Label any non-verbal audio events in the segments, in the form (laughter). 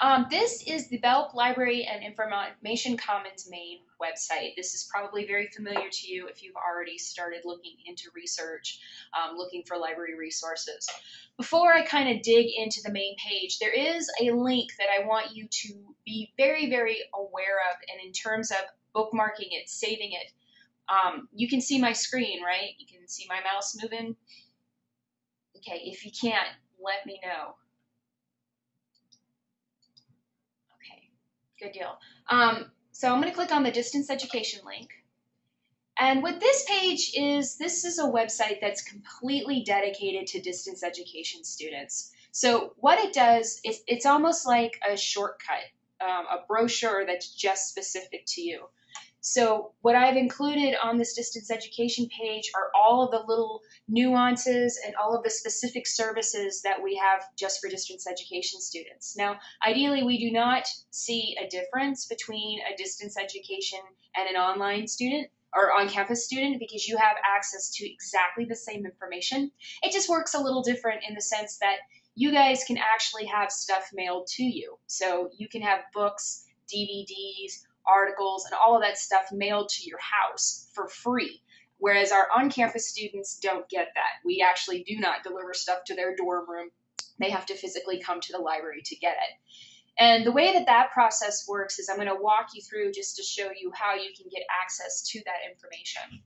Um, this is the Belk Library and Information Commons main website. This is probably very familiar to you if you've already started looking into research, um, looking for library resources. Before I kind of dig into the main page, there is a link that I want you to be very, very aware of, and in terms of bookmarking it, saving it. Um, you can see my screen, right? You can see my mouse moving. Okay, if you can't, let me know. Good deal. Um, so I'm going to click on the distance education link. And what this page is, this is a website that's completely dedicated to distance education students. So what it does is it's almost like a shortcut, um, a brochure that's just specific to you. So what I've included on this distance education page are all of the little nuances and all of the specific services that we have just for distance education students. Now, ideally, we do not see a difference between a distance education and an online student or on-campus student because you have access to exactly the same information. It just works a little different in the sense that you guys can actually have stuff mailed to you. So you can have books, DVDs, articles, and all of that stuff mailed to your house for free. Whereas our on campus students don't get that. We actually do not deliver stuff to their dorm room. They have to physically come to the library to get it. And the way that that process works is I'm going to walk you through just to show you how you can get access to that information.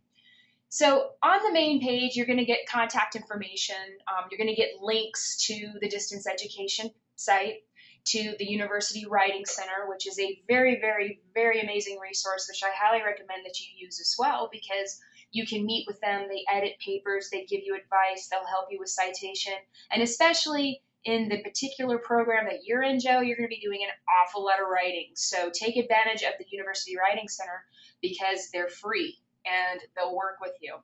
So on the main page, you're going to get contact information. Um, you're going to get links to the distance education site to the University Writing Center, which is a very, very, very amazing resource, which I highly recommend that you use as well because you can meet with them. They edit papers, they give you advice, they'll help you with citation, and especially in the particular program that you're in, Joe, you're going to be doing an awful lot of writing. So take advantage of the University Writing Center because they're free and they'll work with you.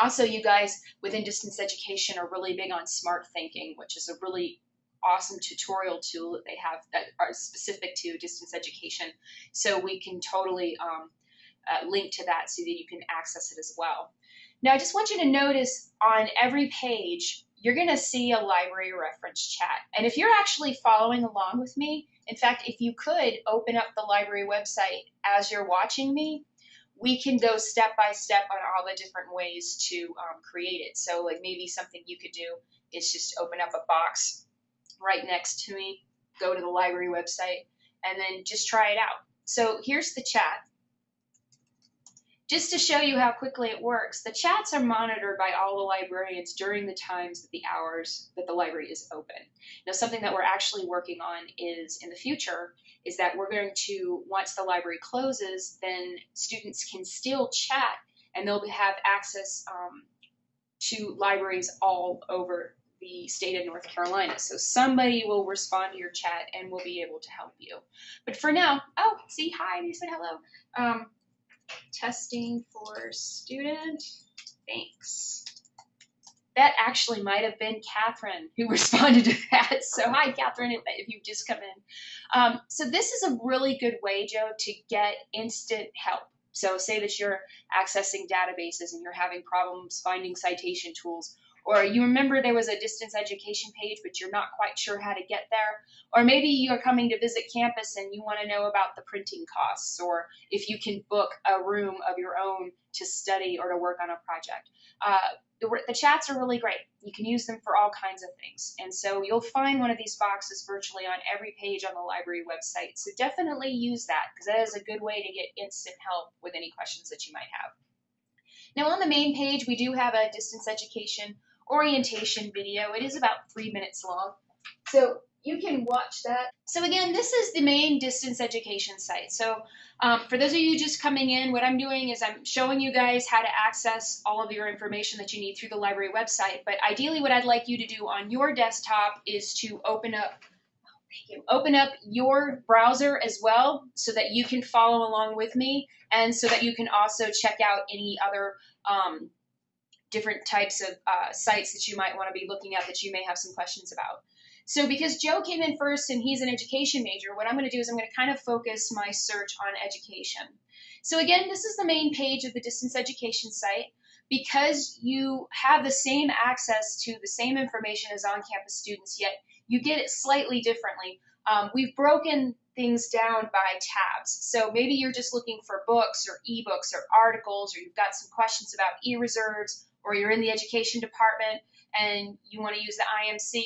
Also, you guys within distance education are really big on Smarthinking, which is a really awesome tutorial tool that they have that are specific to distance education. So we can totally um, uh, link to that so that you can access it as well. Now, I just want you to notice on every page, you're going to see a library reference chat. And if you're actually following along with me, in fact, if you could open up the library website as you're watching me, we can go step by step on all the different ways to um, create it. So, like maybe something you could do is just open up a box right next to me, go to the library website, and then just try it out. So here's the chat. Just to show you how quickly it works, the chats are monitored by all the librarians during the times that the hours that the library is open. Now, something that we're actually working on is in the future is that we're going to, once the library closes, then students can still chat and they'll have access um, to libraries all over the state of North Carolina. So somebody will respond to your chat and will be able to help you. But for now, oh, see, hi, you said hello. Um, testing for student, thanks. That actually might have been Catherine who (laughs) responded to that. So hi, Catherine, if, if you've just come in. Um, so this is a really good way, Joe, to get instant help. So say that you're accessing databases and you're having problems finding citation tools or you remember there was a distance education page, but you're not quite sure how to get there, or maybe you're coming to visit campus and you want to know about the printing costs, or if you can book a room of your own to study or to work on a project. Uh, the, the chats are really great. You can use them for all kinds of things. And so you'll find one of these boxes virtually on every page on the library website. So definitely use that because that is a good way to get instant help with any questions that you might have. Now on the main page, we do have a distance education orientation video. It is about three minutes long. So you can watch that. So again, this is the main distance education site. So um, for those of you just coming in, what I'm doing is I'm showing you guys how to access all of your information that you need through the library website. But ideally what I'd like you to do on your desktop is to open up you. open up your browser as well so that you can follow along with me and so that you can also check out any other um, different types of uh, sites that you might want to be looking at that you may have some questions about. So because Joe came in first and he's an education major, what I'm going to do is I'm going to kind of focus my search on education. So again, this is the main page of the distance education site. Because you have the same access to the same information as on-campus students, yet you get it slightly differently. um, we've broken things down by tabs. So maybe you're just looking for books or ebooks or articles, or you've got some questions about e-reserves, or you're in the education department and you want to use the IMC.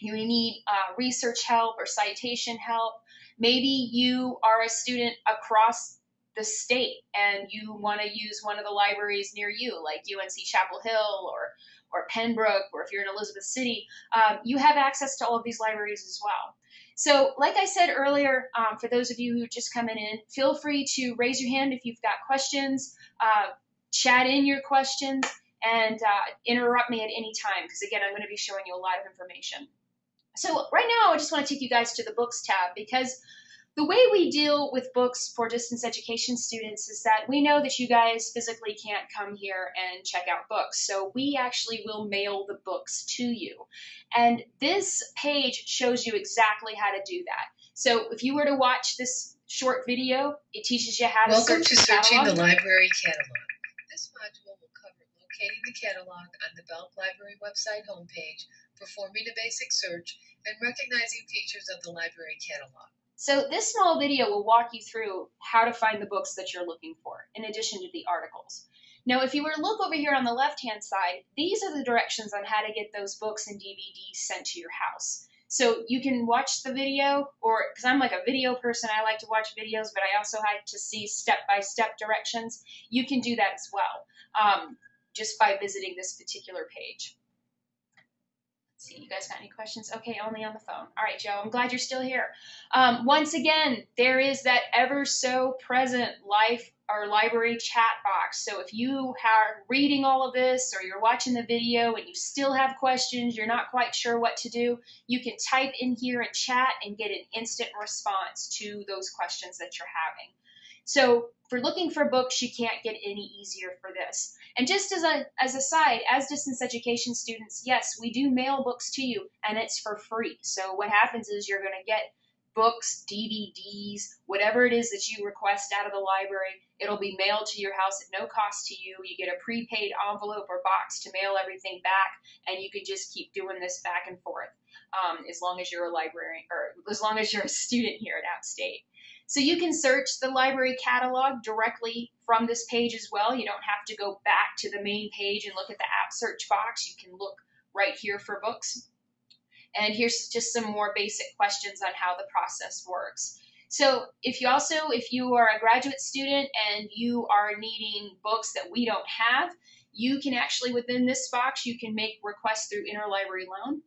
You need uh, research help or citation help. Maybe you are a student across the state and you want to use one of the libraries near you, like UNC Chapel Hill or or Pembroke, or if you're in Elizabeth City, um, you have access to all of these libraries as well. So, like I said earlier, um, for those of you who are just coming in, feel free to raise your hand if you've got questions, uh, chat in your questions, and uh, interrupt me at any time, because again, I'm going to be showing you a lot of information. So right now, I just want to take you guys to the books tab because the way we deal with books for distance education students is that we know that you guys physically can't come here and check out books. So we actually will mail the books to you. And this page shows you exactly how to do that. So if you were to watch this short video, it teaches you how to Welcome search to Searching catalog. the Library Catalog. This module will cover locating the catalog on the Belk Library website homepage, performing a basic search, and recognizing features of the library catalog. So this small video will walk you through how to find the books that you're looking for, in addition to the articles. Now, if you were to look over here on the left-hand side, these are the directions on how to get those books and DVDs sent to your house. So you can watch the video, or because I'm like a video person, I like to watch videos, but I also like to see step-by-step directions. You can do that as well, um, just by visiting this particular page. Let's see, you guys got any questions? Okay, only on the phone. All right, Joe, I'm glad you're still here. Um, once again, there is that ever so present life or library chat box. So if you are reading all of this or you're watching the video and you still have questions, you're not quite sure what to do, you can type in here and chat and get an instant response to those questions that you're having. So for looking for books, you can't get any easier for this. And just as a as a side, as distance education students, yes, we do mail books to you, and it's for free. So what happens is you're going to get books, DVDs, whatever it is that you request out of the library. It'll be mailed to your house at no cost to you. You get a prepaid envelope or box to mail everything back, and you can just keep doing this back and forth um, as long as you're a librarian or as long as you're a (laughs) student here at App State. So you can search the library catalog directly from this page as well. You don't have to go back to the main page and look at the app search box. You can look right here for books. And here's just some more basic questions on how the process works. So if you also, if you are a graduate student and you are needing books that we don't have, you can actually, within this box, you can make requests through interlibrary loan.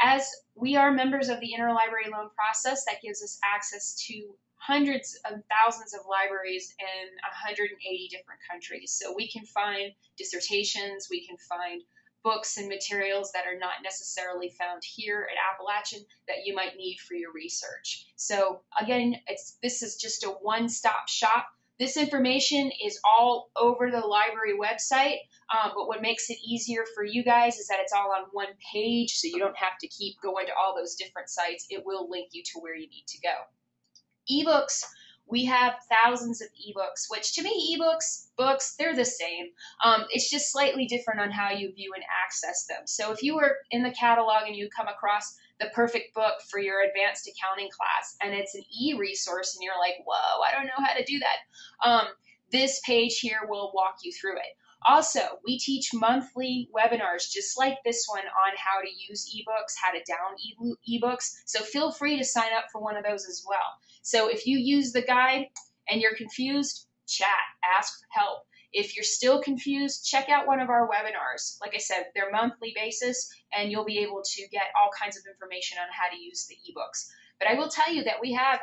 As we are members of the interlibrary loan process, that gives us access to hundreds of thousands of libraries in 180 different countries. So we can find dissertations, we can find books and materials that are not necessarily found here at Appalachian that you might need for your research. So again, it's this is just a one-stop shop. This information is all over the library website, um, but what makes it easier for you guys is that it's all on one page, so you don't have to keep going to all those different sites. It will link you to where you need to go ebooks we have thousands of ebooks which to me ebooks books they're the same um, it's just slightly different on how you view and access them so if you were in the catalog and you come across the perfect book for your advanced accounting class and it's an e-resource and you're like whoa i don't know how to do that um, this page here will walk you through it also, we teach monthly webinars just like this one on how to use ebooks, how to down ebooks. So feel free to sign up for one of those as well. So if you use the guide and you're confused, chat, ask for help. If you're still confused, check out one of our webinars. Like I said, they're monthly basis and you'll be able to get all kinds of information on how to use the ebooks. But I will tell you that we have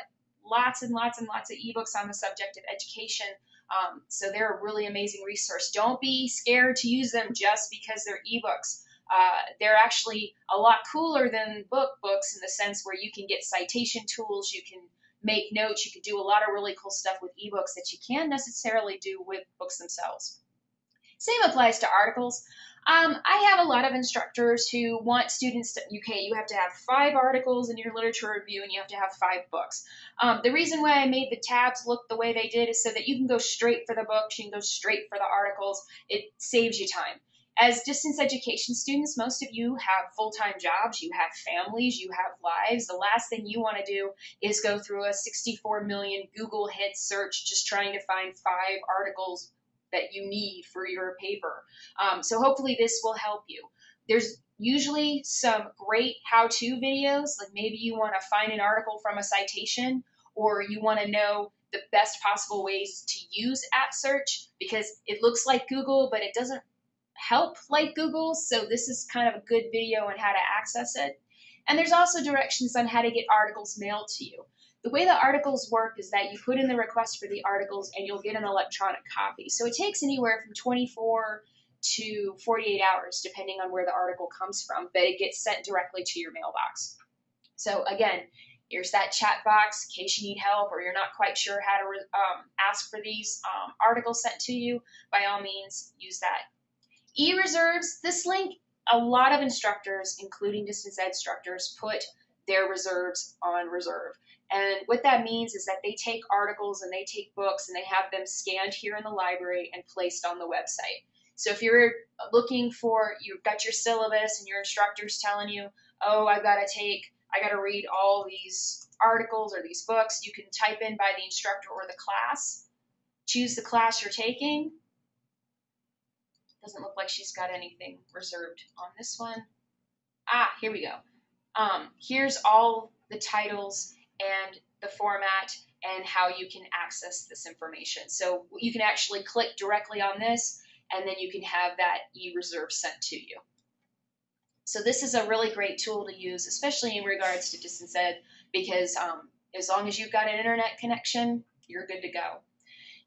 lots and lots and lots of ebooks on the subject of education um, so they're a really amazing resource. Don't be scared to use them just because they're ebooks. Uh, they're actually a lot cooler than book books in the sense where you can get citation tools, you can make notes, you can do a lot of really cool stuff with ebooks that you can't necessarily do with books themselves. Same applies to articles. Um, I have a lot of instructors who want students to, okay, you have to have five articles in your literature review and you have to have five books. Um, the reason why I made the tabs look the way they did is so that you can go straight for the books, you can go straight for the articles. It saves you time. As distance education students, most of you have full time jobs, you have families, you have lives. The last thing you want to do is go through a 64 million Google hit search just trying to find five articles that you need for your paper. Um, so hopefully this will help you. There's usually some great how to videos, like maybe you want to find an article from a citation or you want to know the best possible ways to use app search because it looks like Google, but it doesn't help like Google. So this is kind of a good video on how to access it. And there's also directions on how to get articles mailed to you. The way the articles work is that you put in the request for the articles and you'll get an electronic copy. So it takes anywhere from 24 to 48 hours, depending on where the article comes from, but it gets sent directly to your mailbox. So again, here's that chat box in case you need help or you're not quite sure how to um, ask for these um, articles sent to you. By all means, use that E-reserves, this link, a lot of instructors, including distance ed instructors, put their reserves on reserve. And what that means is that they take articles and they take books and they have them scanned here in the library and placed on the website. So if you're looking for, you've got your syllabus and your instructor's telling you, oh, I've got to take, I got to read all these articles or these books, you can type in by the instructor or the class, choose the class you're taking, doesn't look like she's got anything reserved on this one. Ah, here we go. Um, here's all the titles and the format and how you can access this information. So you can actually click directly on this and then you can have that e-reserve sent to you. So this is a really great tool to use, especially in regards to distance ed, because um, as long as you've got an internet connection, you're good to go.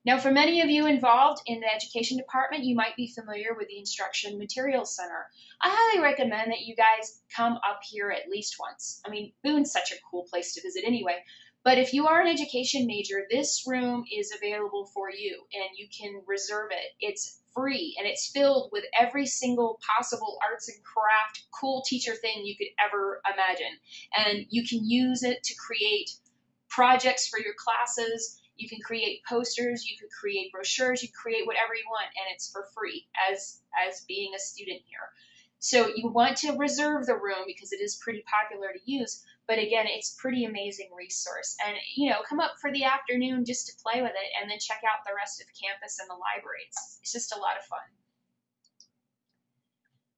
Now, for many of you involved in the education department, you might be familiar with the Instruction Materials Center. I highly recommend that you guys come up here at least once. I mean, Boone's such a cool place to visit anyway. But if you are an education major, this room is available for you and you can reserve it. It's free and it's filled with every single possible arts and craft cool teacher thing you could ever imagine. And you can use it to create projects for your classes you can create posters, you could create brochures, you create whatever you want, and it's for free as as being a student here. So you want to reserve the room because it is pretty popular to use. But again, it's pretty amazing resource. And you know, come up for the afternoon just to play with it, and then check out the rest of campus and the library. It's, it's just a lot of fun.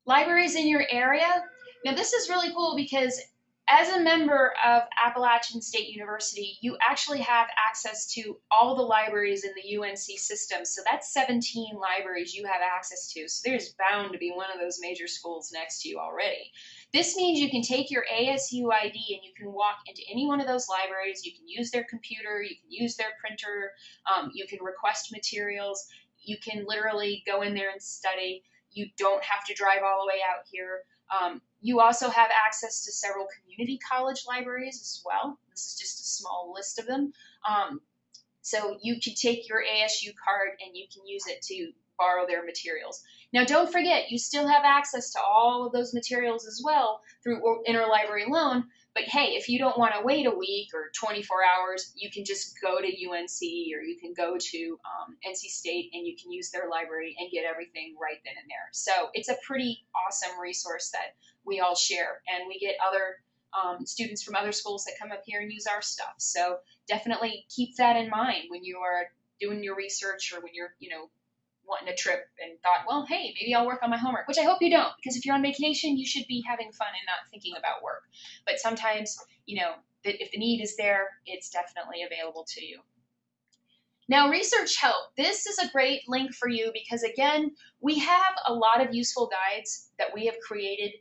Libraries in your area. Now this is really cool because as a member of Appalachian State University, you actually have access to all the libraries in the UNC system. So that's 17 libraries you have access to. So there's bound to be one of those major schools next to you already. This means you can take your ASU ID and you can walk into any one of those libraries. You can use their computer, you can use their printer, um, you can request materials, you can literally go in there and study. You don't have to drive all the way out here. Um, you also have access to several community college libraries as well. This is just a small list of them. Um, so you can take your ASU card and you can use it to borrow their materials. Now, don't forget, you still have access to all of those materials as well through interlibrary loan, but hey, if you don't want to wait a week or 24 hours, you can just go to UNC or you can go to um, NC State and you can use their library and get everything right then and there. So it's a pretty awesome resource that we all share, and we get other um, students from other schools that come up here and use our stuff. So definitely keep that in mind when you are doing your research or when you're, you know, wanting a trip and thought, well, hey, maybe I'll work on my homework, which I hope you don't, because if you're on vacation, you should be having fun and not thinking about work. But sometimes, you know, if the need is there, it's definitely available to you. Now, research help. This is a great link for you because, again, we have a lot of useful guides that we have created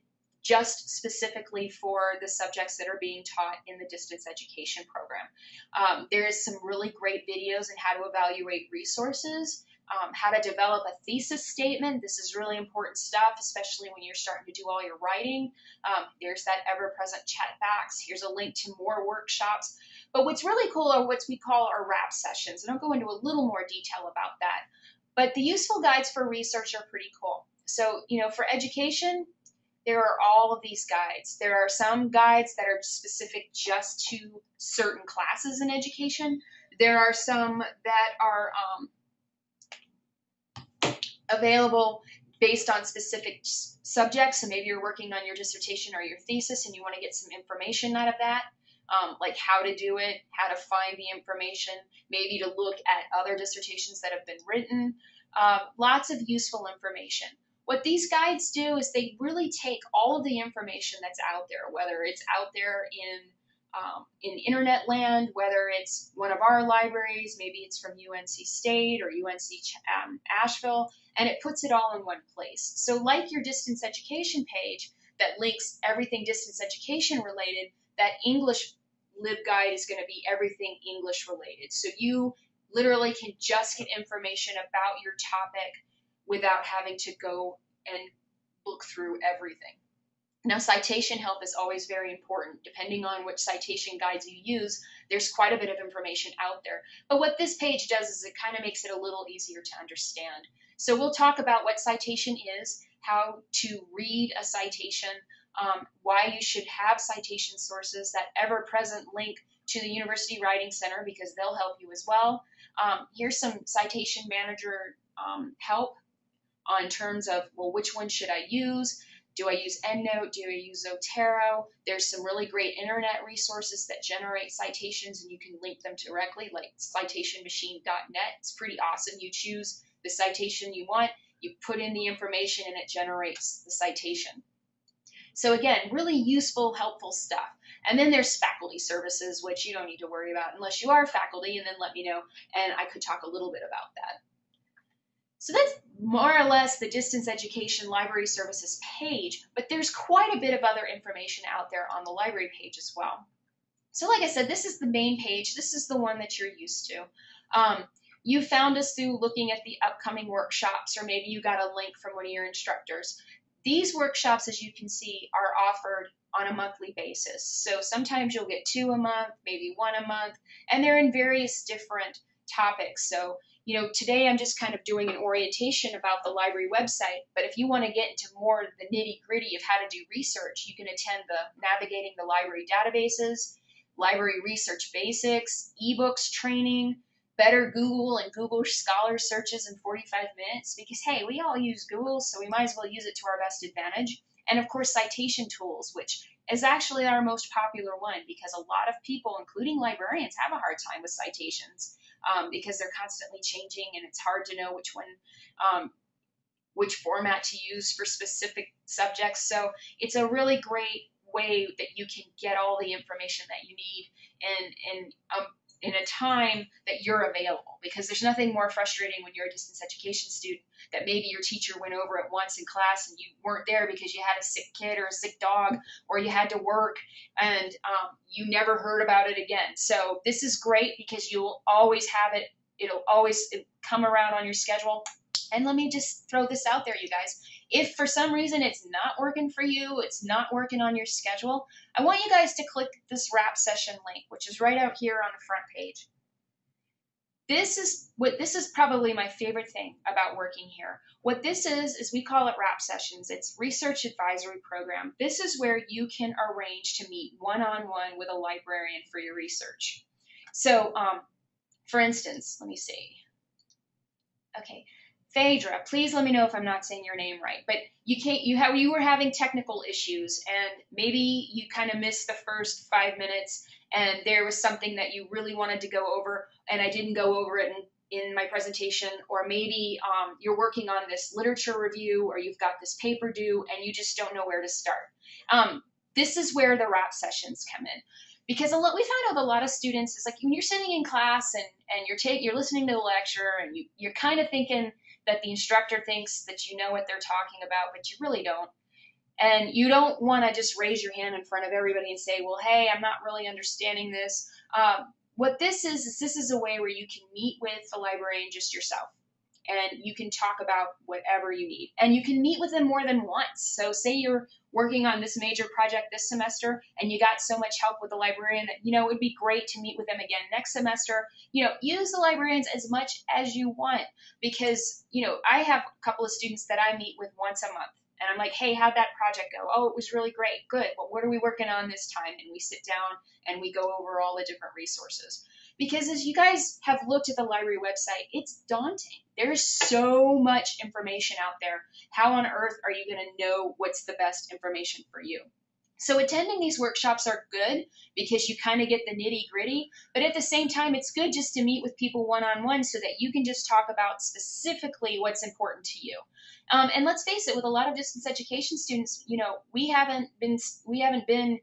just specifically for the subjects that are being taught in the distance education program. Um, there is some really great videos on how to evaluate resources um, how to develop a thesis statement. This is really important stuff, especially when you're starting to do all your writing. Um, there's that ever-present chat box. Here's a link to more workshops. But what's really cool are what we call our RAP sessions, and I'll go into a little more detail about that. But the useful guides for research are pretty cool. So, you know, for education, there are all of these guides. There are some guides that are specific just to certain classes in education. There are some that are um, available based on specific subjects. So maybe you're working on your dissertation or your thesis and you want to get some information out of that, um, like how to do it, how to find the information, maybe to look at other dissertations that have been written. Uh, lots of useful information. What these guides do is they really take all of the information that's out there, whether it's out there in um, in internet land, whether it's one of our libraries, maybe it's from UNC State or UNC um, Asheville, and it puts it all in one place. So, like your distance education page that links everything distance education related, that English LibGuide is going to be everything English related. So, you literally can just get information about your topic without having to go and look through everything. Now, citation help is always very important. Depending on which citation guides you use, there's quite a bit of information out there. But what this page does is it kind of makes it a little easier to understand. So we'll talk about what citation is, how to read a citation, um, why you should have citation sources, that ever-present link to the University Writing Center because they'll help you as well. Um, here's some citation manager um, help on terms of, well, which one should I use? Do I use EndNote? Do I use Zotero? There's some really great internet resources that generate citations and you can link them directly, like citationmachine.net. It's pretty awesome. You choose the citation you want, you put in the information, and it generates the citation. So, again, really useful, helpful stuff. And then there's faculty services, which you don't need to worry about unless you are faculty, and then let me know, and I could talk a little bit about that. So that's more or less the distance education library services page, but there's quite a bit of other information out there on the library page as well. So like I said, this is the main page. This is the one that you're used to. Um, you found us through looking at the upcoming workshops, or maybe you got a link from one of your instructors. These workshops, as you can see, are offered on a monthly basis. So sometimes you'll get two a month, maybe one a month, and they're in various different topics. So you know, today I'm just kind of doing an orientation about the library website, but if you want to get into more the nitty gritty of how to do research, you can attend the Navigating the Library Databases, Library Research Basics, ebooks training, better Google and Google Scholar searches in 45 minutes, because hey, we all use Google, so we might as well use it to our best advantage. And of course, citation tools, which is actually our most popular one because a lot of people, including librarians, have a hard time with citations um, because they're constantly changing and it's hard to know which one, um, which format to use for specific subjects. So it's a really great way that you can get all the information that you need and, and um, in a time that you're available because there's nothing more frustrating when you're a distance education student that maybe your teacher went over it once in class and you weren't there because you had a sick kid or a sick dog or you had to work and um, you never heard about it again. So this is great because you'll always have it. It'll always come around on your schedule. And let me just throw this out there you guys if for some reason it's not working for you, it's not working on your schedule, I want you guys to click this RAP session link, which is right out here on the front page. This is what this is probably my favorite thing about working here. What this is is we call it RAP sessions. It's research advisory program. This is where you can arrange to meet one-on-one -on -one with a librarian for your research. So, um, for instance, let me see. Okay, Phaedra, please let me know if I'm not saying your name right. But you can't. You have you were having technical issues, and maybe you kind of missed the first five minutes, and there was something that you really wanted to go over, and I didn't go over it in, in my presentation, or maybe um, you're working on this literature review, or you've got this paper due, and you just don't know where to start. Um, this is where the RAP sessions come in because a lot we find with a lot of students is like when you're sitting in class and and you're taking you're listening to the lecture and you you're kind of thinking that the instructor thinks that you know what they're talking about, but you really don't. And you don't want to just raise your hand in front of everybody and say, well, hey, I'm not really understanding this. Um, what this is, is this is a way where you can meet with the librarian just yourself and you can talk about whatever you need. And you can meet with them more than once. So say you're working on this major project this semester and you got so much help with the librarian that, you know, it would be great to meet with them again next semester. You know, use the librarians as much as you want because, you know, I have a couple of students that I meet with once a month. And I'm like, hey, how'd that project go? Oh, it was really great. Good. Well, what are we working on this time? And we sit down and we go over all the different resources. Because as you guys have looked at the library website, it's daunting. There's so much information out there. How on earth are you going to know what's the best information for you? So attending these workshops are good because you kind of get the nitty gritty, but at the same time, it's good just to meet with people one on one so that you can just talk about specifically what's important to you. Um, and let's face it, with a lot of distance education students, you know, we haven't been we haven't been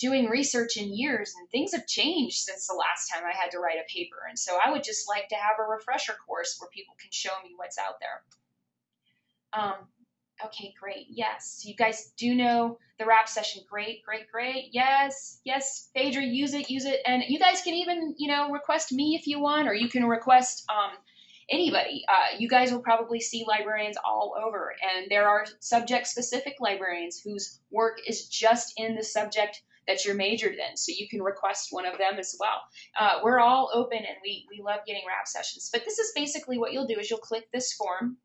doing research in years and things have changed since the last time I had to write a paper. And so I would just like to have a refresher course where people can show me what's out there. Um, Okay, great. Yes, you guys do know the RAP session. Great, great, great. Yes, yes, Phaedra, use it, use it. And you guys can even, you know, request me if you want, or you can request um, anybody. Uh, you guys will probably see librarians all over, and there are subject-specific librarians whose work is just in the subject that you're majored in, so you can request one of them as well. Uh, we're all open, and we, we love getting RAP sessions. But this is basically what you'll do is you'll click this form,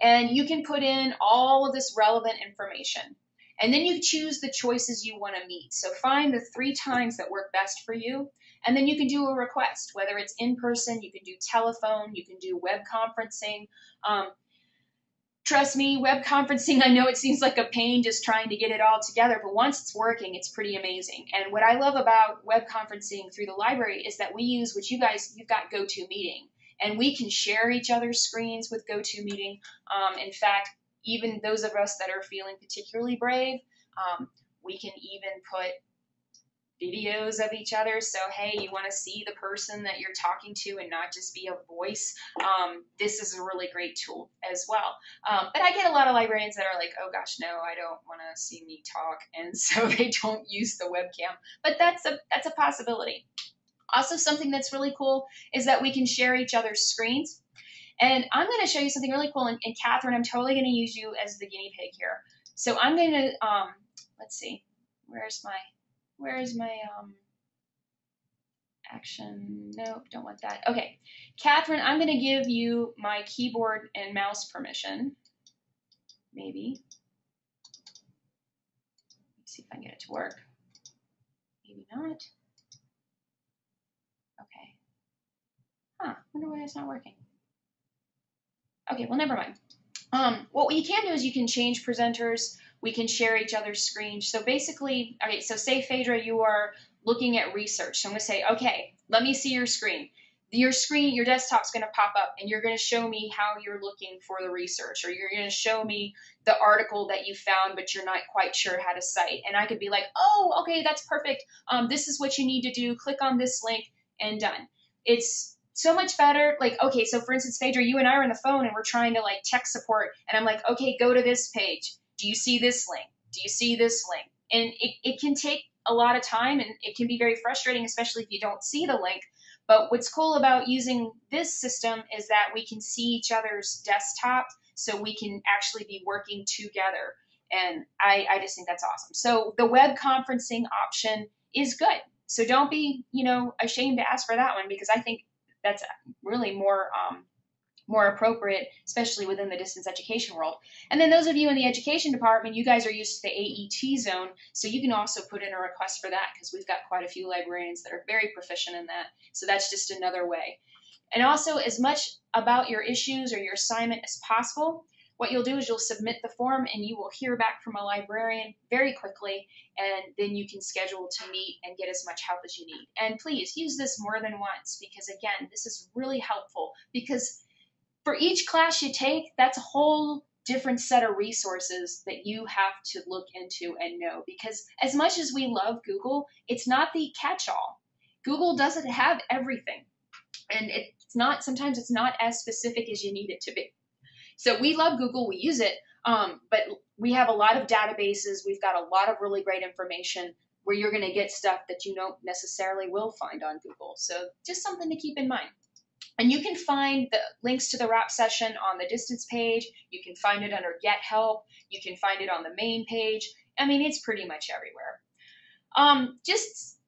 and you can put in all of this relevant information. And then you choose the choices you want to meet. So find the three times that work best for you. And then you can do a request, whether it's in person, you can do telephone, you can do web conferencing. Um, trust me, web conferencing, (laughs) I know it seems like a pain just trying to get it all together, but once it's working, it's pretty amazing. And what I love about web conferencing through the library is that we use, what you guys, you've got GoToMeeting and we can share each other's screens with GoToMeeting. Um, in fact, even those of us that are feeling particularly brave, um, we can even put videos of each other. So, hey, you want to see the person that you're talking to and not just be a voice. Um, this is a really great tool as well. Um, but I get a lot of librarians that are like, oh gosh, no, I don't want to see me talk, (laughs) and so they don't use the webcam. But that's a that's a possibility. Also, something that's really cool is that we can share each other's screens. And I'm going to show you something really cool. And, and Catherine, I'm totally going to use you as the guinea pig here. So I'm going to, um, let's see, where's my, where's my, um, action, nope, don't want that. Okay, Catherine, I'm going to give you my keyboard and mouse permission. Maybe. Let's see if I can get it to work. Maybe not. Okay. Huh, wonder why it's not working. Okay, well, never mind. Um, what you can do is you can change presenters. We can share each other's screens. So basically, okay, so say Phaedra, you are looking at research. So I'm to say, okay, let me see your screen. Your screen, your desktop's to pop up and you're to show me how you're looking for the research or you're to show me the article that you found but you're not quite sure how to cite. And I could be like, oh, okay, that's perfect. Um, this is what you need to do. Click on this link and done. It's so much better. Like, okay, so for instance, Phaedra, you and I are on the phone and we're trying to like tech support, and I'm like, okay, go to this page. Do you see this link? Do you see this link? And it, it can take a lot of time and it can be very frustrating, especially if you don't see the link. But what's cool about using this system is that we can see each other's desktop so we can actually be working together. And I, I just think that's awesome. So the web conferencing option is good. So don't be, you know, ashamed to ask for that one because I think that's really more um, more appropriate, especially within the distance education world. And then those of you in the education department, you guys are used to the AET zone, so you can also put in a request for that because we've got quite a few librarians that are very proficient in that. So that's just another way. And also, as much about your issues or your assignment as possible, what you'll do is you'll submit the form and you will hear back from a librarian very quickly, and then you can schedule to meet and get as much help as you need. And please use this more than once because, again, this is really helpful because for each class you take, that's a whole different set of resources that you have to look into and know because as much as we love Google, it's not the catch-all. Google doesn't have everything. And it's not sometimes it's not as specific as you need it to be. So we love Google, we use it, um, but we have a lot of databases. We've got a lot of really great information where you're going to get stuff that you don't necessarily will find on Google. So just something to keep in mind. And you can find the links to the RAP session on the distance page. You can find it under Get Help. You can find it on the main page. I mean, it's pretty much everywhere. Um, just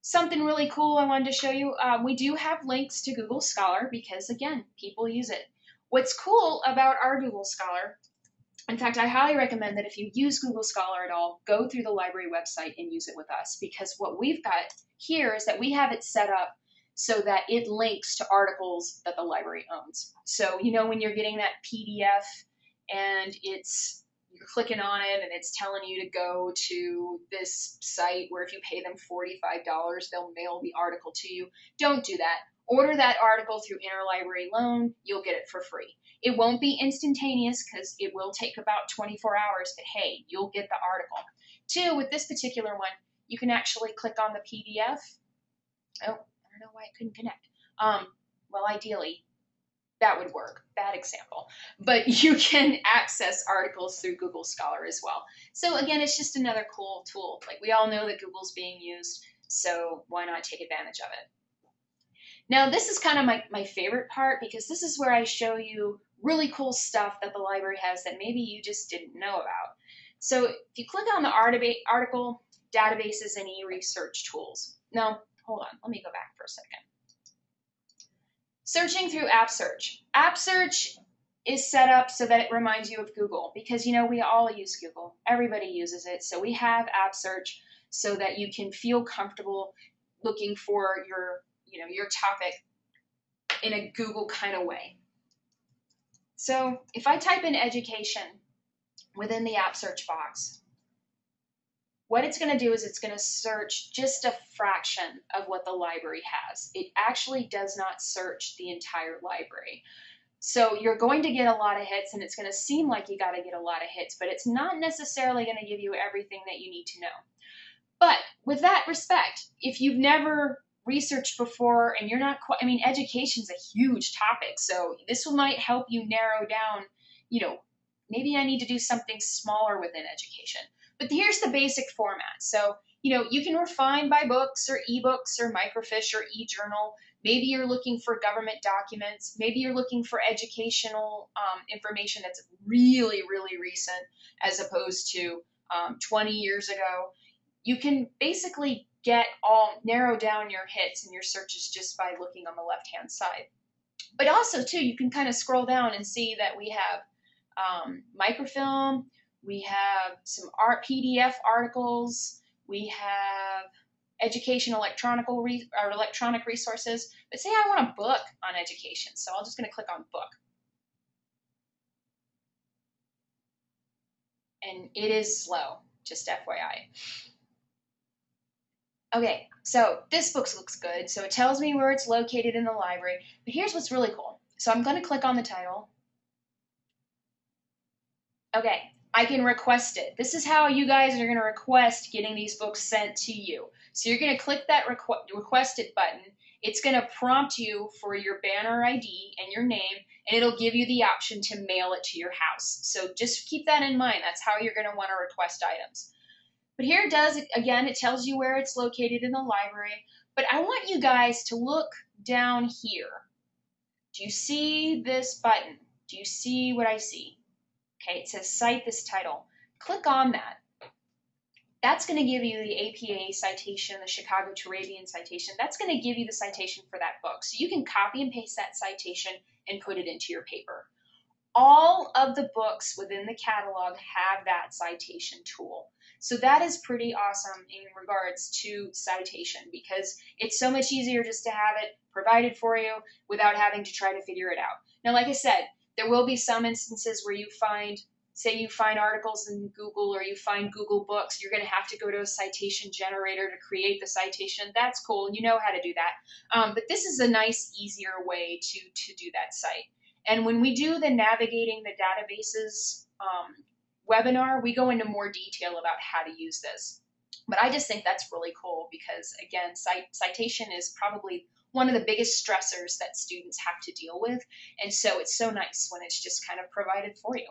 something really cool I wanted to show you. Um, we do have links to Google Scholar because, again, people use it. What's cool about our Google Scholar, in fact, I highly recommend that if you use Google Scholar at all, go through the library website and use it with us because what we've got here is that we have it set up so that it links to articles that the library owns. So, you know, when you're getting that PDF and it's you're clicking on it and it's telling you to go to this site where if you pay them $45, they'll mail the article to you. Don't do that. Order that article through interlibrary loan, you'll get it for free. It won't be instantaneous because it will take about 24 hours, but hey, you'll get the article. Two, with this particular one, you can actually click on the PDF. Oh, know why it couldn't connect. Um, well, ideally, that would work. Bad example. But (laughs) you can access articles through Google Scholar as well. So again, it's just another cool tool. Like we all know that Google's being used, so why not take advantage of it? Now, this is kind of my, my favorite part because this is where I show you really cool stuff that the library has that maybe you just didn't know about. So if you click on the article, databases, and e-research tools. Now, hold on, let me go back for a second. Searching through App Search. App Search is set up so that it reminds you of Google because you know we all use Google. Everybody uses it. So we have App Search so that you can feel comfortable looking for your, you know, your topic in a Google kind of way. So if I type in education within the app search box, what it's going to do is it's going to search just a fraction of what the library has. It actually does not search the entire library. So you're going to get a lot of hits and it's going to seem like you got to get a lot of hits, but it's not necessarily going to give you everything that you need to know. But with that respect, if you've never researched before and you're not quite, I mean, education's a huge topic. So this might help you narrow down, you know, maybe I need to do something smaller within education. But here's the basic format. So, you know, you can refine by books or ebooks or microfiche or e-journal. Maybe you're looking for government documents. Maybe you're looking for educational um, information that's really, really recent as opposed to um, 20 years ago. You can basically get all narrow down your hits and your searches just by looking on the left hand side. But also too, you can kind of scroll down and see that we have um, microfilm, we have some art PDF articles, we have education electronical re- or electronic resources. But say I want a book on education, so I'm just going to click on book. And it is slow, just FYI. Okay, so this book looks good. So it tells me where it's located in the library. But here's what's really cool. So I'm going to click on the title. Okay, I can request it. This is how you guys are going to request getting these books sent to you. So you're going to click that requ request it button. It's going to prompt you for your banner ID and your name, and it'll give you the option to mail it to your house. So just keep that in mind. That's how you're going to want to request items. But here it does, again, it tells you where it's located in the library. But I want you guys to look down here. Do you see this button? Do you see what I see? Okay, it says cite this title. Click on that. That's going to give you the APA citation, the Chicago Turabian citation. That's going to give you the citation for that book. So you can copy and paste that citation and put it into your paper. All of the books within the catalog have that citation tool. So that is pretty awesome in regards to citation because it's so much easier just to have it provided for you without having to try to figure it out. Now, like I said, there will be some instances where you find, say you find articles in Google or you find Google Books, you're going to have to go to a citation generator to create the citation. That's cool. You know how to do that. Um, but this is a nice, easier way to, to do that cite. And when we do the navigating the databases um, webinar, we go into more detail about how to use this. But I just think that's really cool because, again, citation is probably one of the biggest stressors that students have to deal with. And so it's so nice when it's just kind of provided for you.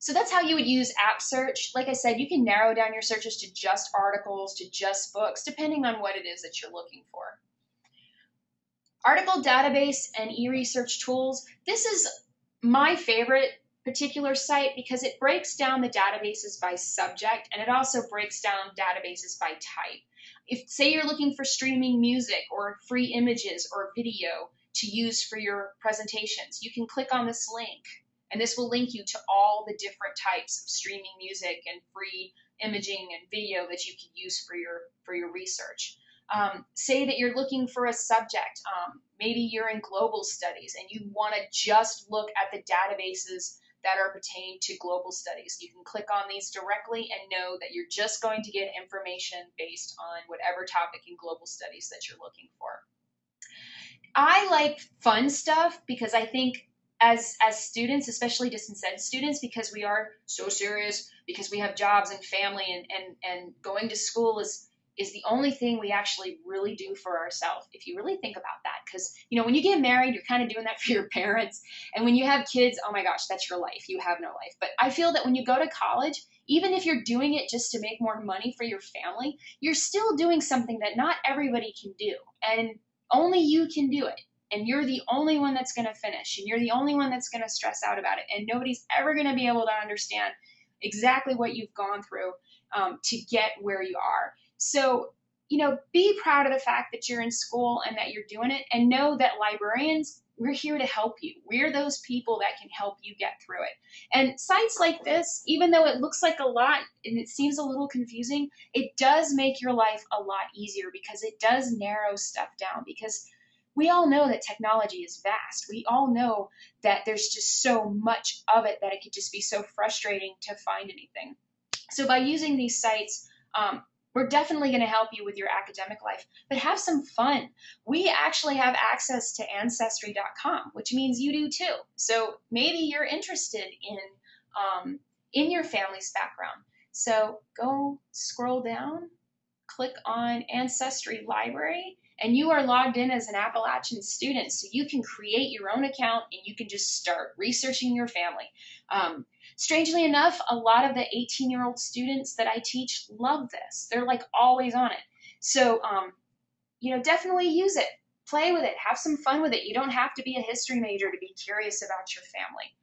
So that's how you would use app search. Like I said, you can narrow down your searches to just articles, to just books, depending on what it is that you're looking for. Article database and e-research tools. This is my favorite particular site because it breaks down the databases by subject and it also breaks down databases by type. If say you're looking for streaming music or free images or video to use for your presentations, you can click on this link and this will link you to all the different types of streaming music and free imaging and video that you can use for your for your research. Um, say that you're looking for a subject. Um, maybe you're in global studies and you want to just look at the databases that are pertaining to global studies. You can click on these directly and know that you're just going to get information based on whatever topic in global studies that you're looking for. I like fun stuff because I think as as students, especially distance ed students, because we are so serious, because we have jobs and family and, and, and going to school is is the only thing we actually really do for ourselves if you really think about that. Because you know when you get married you're kind of doing that for your (laughs) parents. And when you have kids oh my gosh that's your life. You have no life. But i feel that when you go to college even if you're doing it just to make more money for your family you're still doing something that not everybody can do. And only you can do it. And you're the only one that's going to finish. And you're the only one that's going to stress out about it. And nobody's ever going to be able to understand exactly what you've gone through um, to get where you are so, you know, be proud of the fact that you're in school and that you're doing it and know that librarians, we're here to help you. We're those people that can help you get through it. And sites like this, even though it looks like a lot and it seems a little confusing, it does make your life a lot easier because it does narrow stuff down because we all know that technology is vast. We all know that there's just so much of it that it could just be so frustrating to find anything. So by using these sites, um, we're definitely going to help you with your academic life, but have some fun. We actually have access to ancestry.com, which means you do too. So maybe you're interested in um, in your family's background. So go scroll down, click on Ancestry Library, and you are logged in as an Appalachian student. So you can create your own account and you can just start researching your family. Um, strangely enough, a lot of the 18 year old students that I teach love this. They're like always on it. So, um, you know, definitely use it. Play with it. Have some fun with it. You don't have to be a history major to be curious about your family.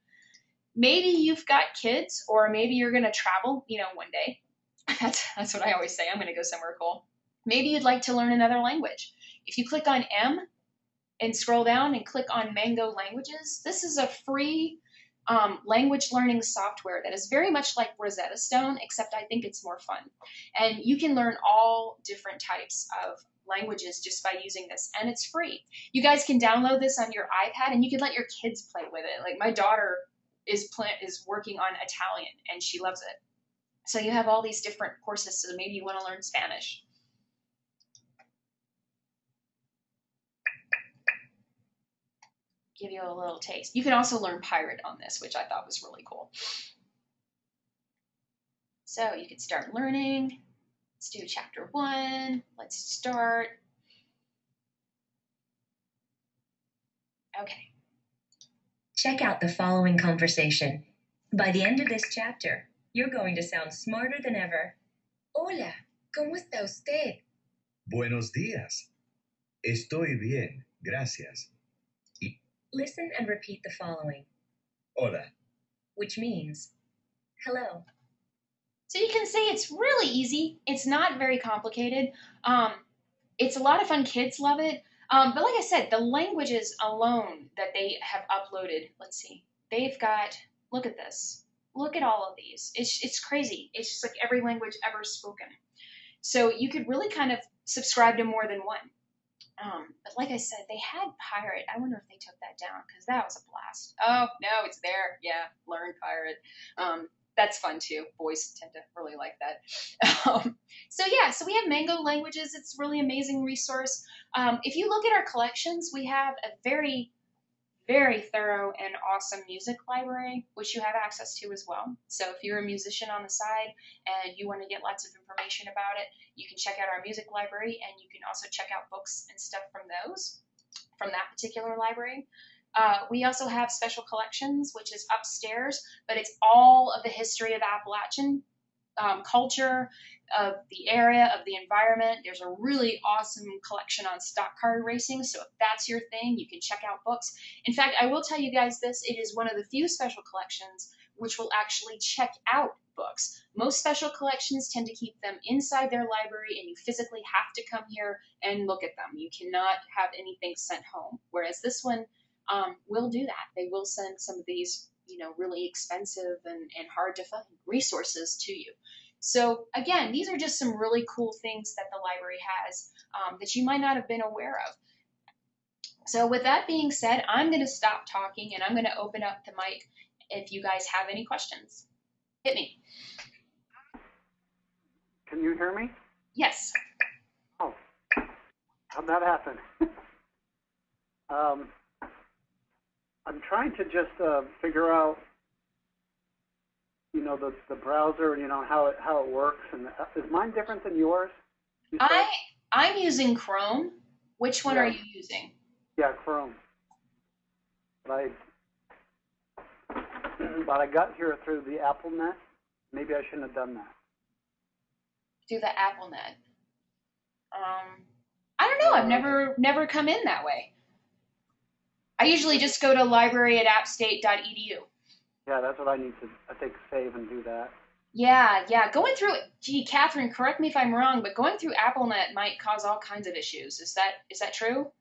Maybe you've got kids, or maybe you're going to travel, you know, one day. (laughs) That's, that's what I always say. I'm going to go somewhere cool. Maybe you'd like to learn another language. If you click on M and scroll down and click on Mango Languages, this is a free um, language learning software that is very much like Rosetta Stone, except I think it's more fun. And you can learn all different types of languages just by using this, and it's free. You guys can download this on your iPad, and you can let your kids play with it. Like my daughter is pl- is working on Italian, and she loves it. So you have all these different courses. So maybe you want to learn Spanish. Give you a little taste. You can also learn Pirate on this, which I thought was really cool. So you could start learning. Let's do chapter one. Let's start. Okay. Check out the following conversation. By the end of this chapter, you're going to sound smarter than ever. Hola, ¿cómo está usted? Buenos días. Estoy bien, gracias. Listen and repeat the following, Hola. which means hello. So you can say it's really easy. It's not very complicated. Um, it's a lot of fun. Kids love it. Um, but like I said, the languages alone that they have uploaded, let's see, they've got, look at this. Look at all of these. It's, it's crazy. It's just like every language ever spoken. So you could really kind of subscribe to more than one. Um, but like I said, they had Pirate. I wonder if they took that down because that was a blast. Oh no, it's there. Yeah, learn Pirate. Um, that's fun too. Boys tend to really like that. (laughs) Um, so yeah, so we have Mango Languages. It's really amazing resource. Um, if you look at our collections, we have a very very thorough and awesome music library, which you have access to as well. So if you're a musician on the side and you want to get lots of information about it, you can check out our music library and you can also check out books and stuff from those, from that particular library. Uh, we also have special collections, which is upstairs, but it's all of the history of Appalachian um, culture, of the area, of the environment. There's a really awesome collection on stock car racing. So if that's your thing, you can check out books. In fact, I will tell you guys this it is one of the few special collections which will actually check out books. Most special collections tend to keep them inside their library and you physically have to come here and look at them. You cannot have anything sent home. Whereas this one um, will do that. They will send some of these, you know, really expensive and, and hard to find resources to you. So again, these are just some really cool things that the library has um, that you might not have been aware of. So with that being said, I'm going to stop talking and I'm going to open up the mic if you guys have any questions. Hit me. Can you hear me? Yes. Oh, how'd that happen? (laughs) um, I'm trying to just uh, figure out, you know, the the browser and you know how it how it works. And uh, is mine different than yours? You? I I'm using Chrome. Which one are you using? yeah, Chrome. But I but I got here through the AppalNet. Maybe I shouldn't have done that. Through the AppalNet. Um, I don't know. I've never never come in that way. I usually just go to library at appstate.edu. Yeah, that's what I need to. I think save and do that. Yeah, yeah. Going through, gee, Catherine, correct me if I'm wrong, but going through AppalNet might cause all kinds of issues. Is that is that true?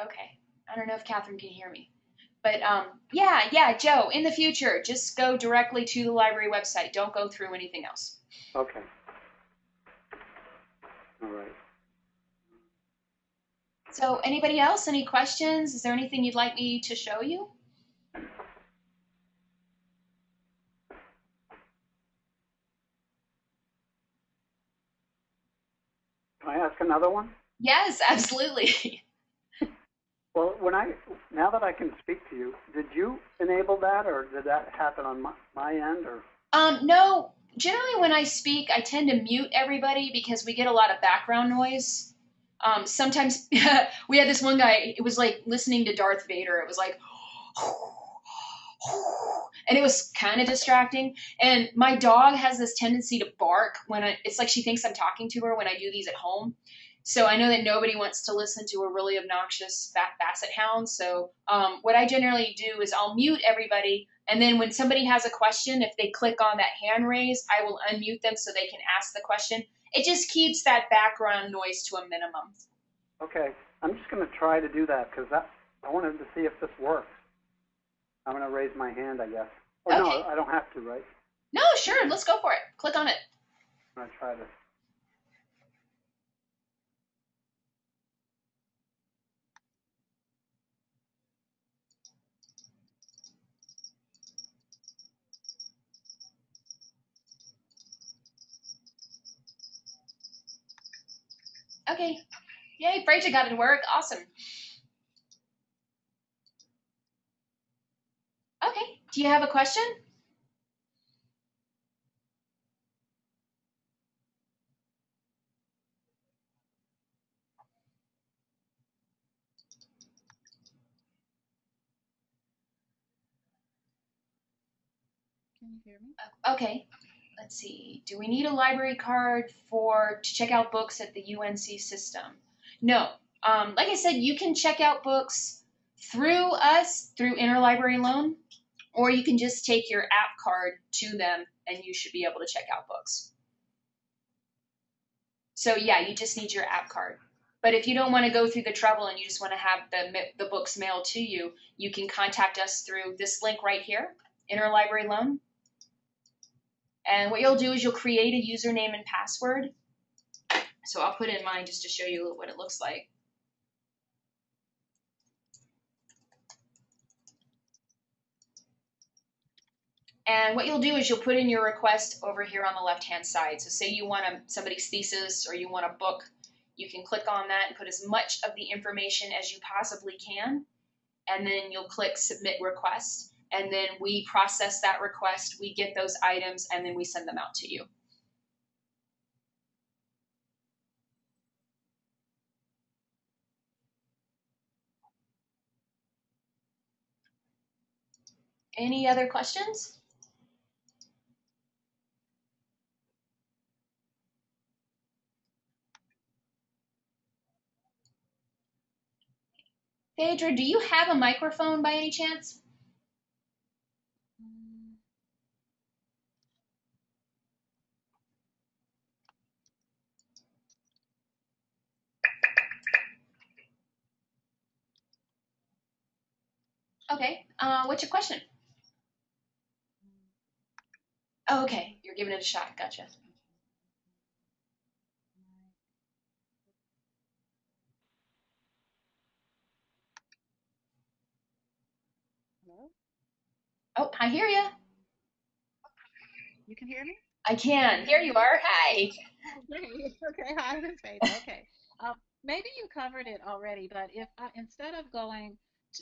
Okay. I don't know if Catherine can hear me. But um, yeah, yeah, Joe, in the future, just go directly to the library website. Don't go through anything else. Okay. All right. So, anybody else? Any questions? Is there anything you'd like me to show you? Can I ask another one? Yes, absolutely. (laughs) Well, when I now that I can speak to you, did you enable that, or did that happen on my, my end, or Um, no, generally when I speak, I tend to mute everybody because we get a lot of background noise. Um, sometimes (laughs) we had this one guy, it was like listening to Darth Vader. It was like, (gasps) and it was kind of distracting. And my dog has this tendency to bark when I, it's like she thinks I'm talking to her when I do these at home. So I know that nobody wants to listen to a really obnoxious basset hound. So um, what I generally do is I'll mute everybody and then when somebody has a question, if they click on that hand raise, I will unmute them so they can ask the question. It just keeps that background noise to a minimum. okay? I'm just going to try to do that because that I wanted to see if this works. I'm going to raise my hand, I guess. Oh no, I don't have to, right? No, sure, let's go for it. Click on it. I'm going to try this. Okay. Yay, Fraser got it to work. Awesome. Okay. Do you have a question? Can you hear me? Okay. Let's see. Do we need a library card for to check out books at the UNC system? No. Um, like I said, you can check out books through us through interlibrary loan, or you can just take your app card to them, and you should be able to check out books. So yeah, you just need your app card. But if you don't want to go through the trouble and you just want to have the the books mailed to you, you can contact us through this link right here, interlibrary loan. And what you'll do is you'll create a username and password. So I'll put in mine just to show you what it looks like. And what you'll do is you'll put in your request over here on the left hand side. So say you want a, somebody's thesis or you want a book, you can click on that and put as much of the information as you possibly can. And then you'll click submit request and then we process that request, we get those items, and then we send them out to you. Any other questions? Phaedra, do you have a microphone by any chance? Okay. Uh, what's your question? Oh, okay. You're giving it a shot. Gotcha. Hello? Oh, I hear you. You can hear me? I can. Here you are. Hi. (laughs) Okay, hi, Miss Phaedra. Okay. Um, maybe you covered it already, but if I, instead of going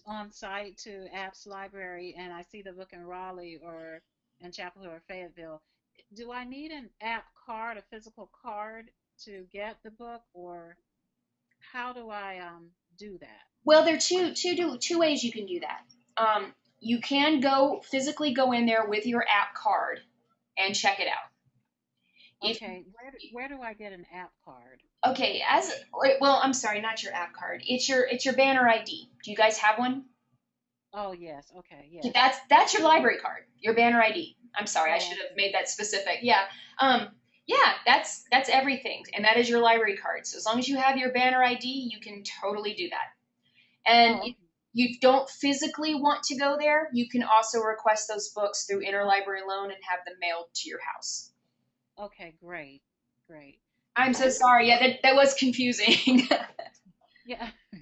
on site to Apps Library and I see the book in Raleigh or in Chapel Hill or Fayetteville, do I need an app card, a physical card to get the book, or how do I um, do that? Well, there are two two do, two ways you can do that. Um, you can go physically go in there with your app card and check it out. If- Okay, where do, where do I get an app card? Okay, as well, I'm sorry, not your app card. It's your it's your banner ID. Do you guys have one? Oh, yes, okay, yes. That's that's your library card, your banner ID. I'm sorry, I should have made that specific. Yeah. Um yeah, that's that's everything. And that is your library card. So as long as you have your banner ID, you can totally do that. And Oh, if you don't physically want to go there, you can also request those books through interlibrary loan and have them mailed to your house. okay, great, great. I'm so sorry. Yeah, that, that was confusing. (laughs) Yeah. (laughs)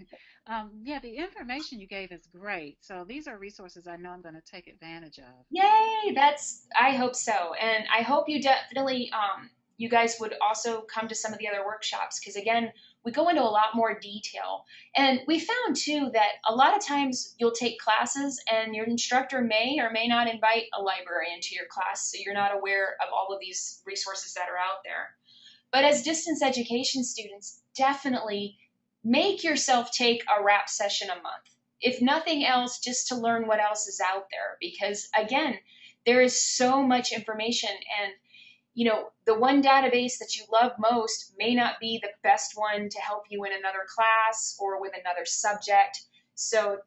Um, yeah, the information you gave is great. So these are resources I know I'm going to take advantage of. Yay! That's I hope so, and I hope you definitely um, you guys would also come to some of the other workshops because again, we go into a lot more detail, and we found too that a lot of times you'll take classes and your instructor may or may not invite a librarian to your class, so you're not aware of all of these resources that are out there. But as distance education students, definitely make yourself take a RAP session a month if nothing else, just to learn what else is out there. Because again, there is so much information, and you know, the one database that you love most may not be the best one to help you in another class or with another subject. So,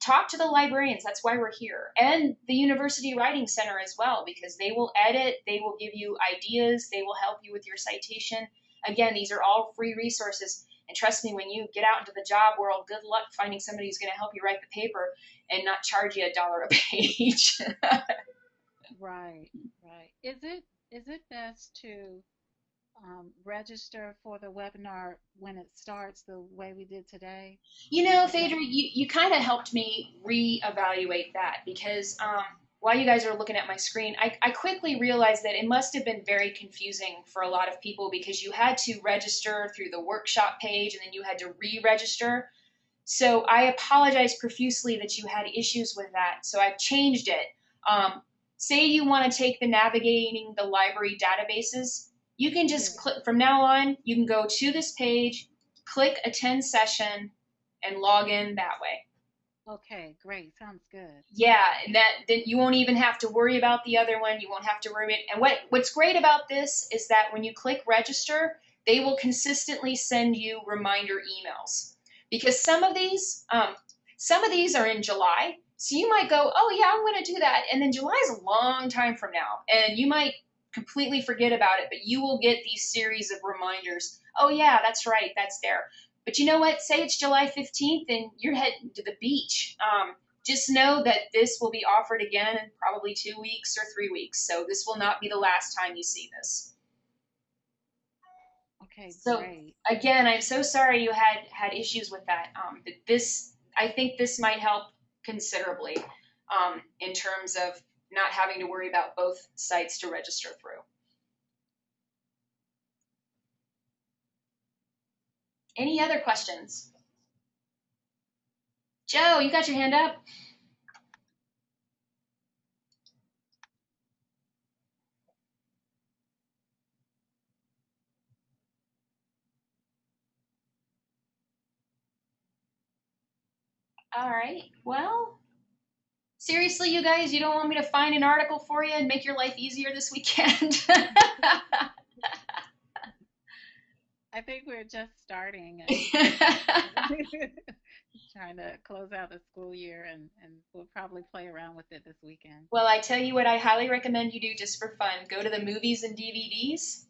talk to the librarians. That's why we're here, and the University Writing Center as well, because they will edit, they will give you ideas, they will help you with your citation. Again, these are all free resources. And trust me, when you get out into the job world, good luck finding somebody who's going to help you write the paper and not charge you a dollar a (laughs) page. Right, right. Is it is it best to um, register for the webinar when it starts the way we did today? you know, Phaedra, you, you kind of helped me reevaluate that because um, while you guys are looking at my screen, I, I quickly realized that it must have been very confusing for a lot of people because you had to register through the workshop page and then you had to re register. So I apologize profusely that you had issues with that. So I've changed it. Um, say you want to take the navigating the library databases, you can just click from now on, you can go to this page, click attend session, and log in that way. Okay, great. Sounds good. Yeah, and that then you won't even have to worry about the other one. You won't have to worry and what what's great about this is that when you click register, they will consistently send you reminder emails. Because some of these um, some of these are in July. So you might go, "Oh yeah, I'm going to do that." And then July is a long time from now, and you might completely forget about it, but you will get these series of reminders. "Oh yeah, that's right, that's there." But you know what? Say it's July 15th and you're heading to the beach. Um, just know that this will be offered again in probably two weeks or three weeks. So this will not be the last time you see this. Okay, So- great. Again, I'm so sorry you had had issues with that. Um, but this, I think this might help considerably um, in terms of not having to worry about both sites to register through. Any other questions? Joe, you got your hand up? All right. Well, seriously, you guys, you don't want me to find an article for you and make your life easier this weekend? (laughs) I think we're just starting (laughs) (laughs) trying to close out the school year, and, and we'll probably play around with it this weekend. well, I tell you what, I highly recommend you do just for fun. Go to the movies and DVDs,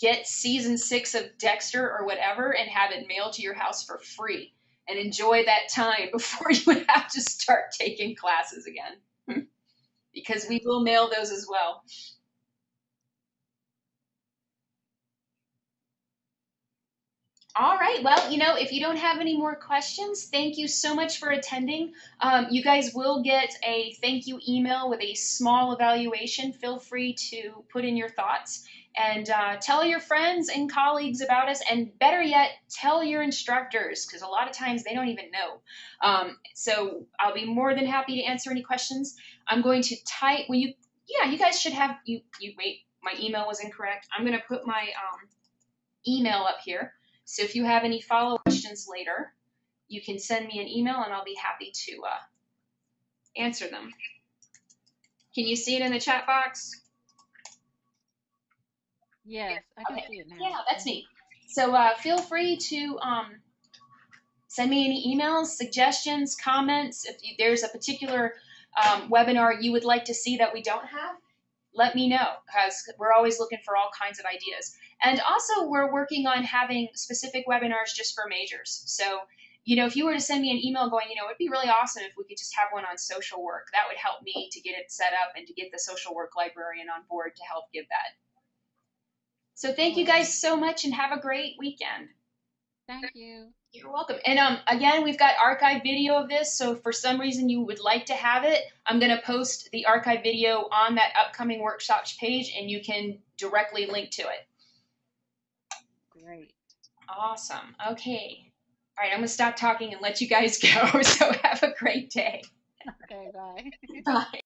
get season six of Dexter or whatever, and have it mailed to your house for free. And enjoy that time (laughs) before you have to start taking classes again. (laughs) because we will mail those as well. All right. Well, you know, if you don't have any more questions, thank you so much for attending. Um, you guys will get a thank you email with a small evaluation. Feel free to put in your thoughts and uh, tell your friends and colleagues about us. And better yet, tell your instructors because a lot of times they don't even know. Um, so I'll be more than happy to answer any questions. I'm going to type. Well, you, yeah, you guys should have. You, you wait. My email was incorrect. I'm going to put my um, email up here. So if you have any follow questions later, you can send me an email and I'll be happy to uh, answer them. Can you see it in the chat box? Yes, I can Okay. see it now. Yeah, that's neat. So uh, feel free to um, send me any emails, suggestions, comments. If you, there's a particular um, webinar you would like to see that we don't have, let me know because we're always looking for all kinds of ideas. And also, we're working on having specific webinars just for majors. So, you know, if you were to send me an email going, you know, it'd be really awesome if we could just have one on social work, that would help me to get it set up and to get the social work librarian on board to help give that. So, thank you guys so much and have a great weekend. Thank you. You're welcome. And um, again, we've got archive video of this. So if for some reason you would like to have it, I'm going to post the archive video on that upcoming workshops page, and you can directly link to it. Great. Awesome. Okay. All right, I'm going to stop talking and let you guys (laughs) go. So have a great day. Okay, bye. (laughs) Bye.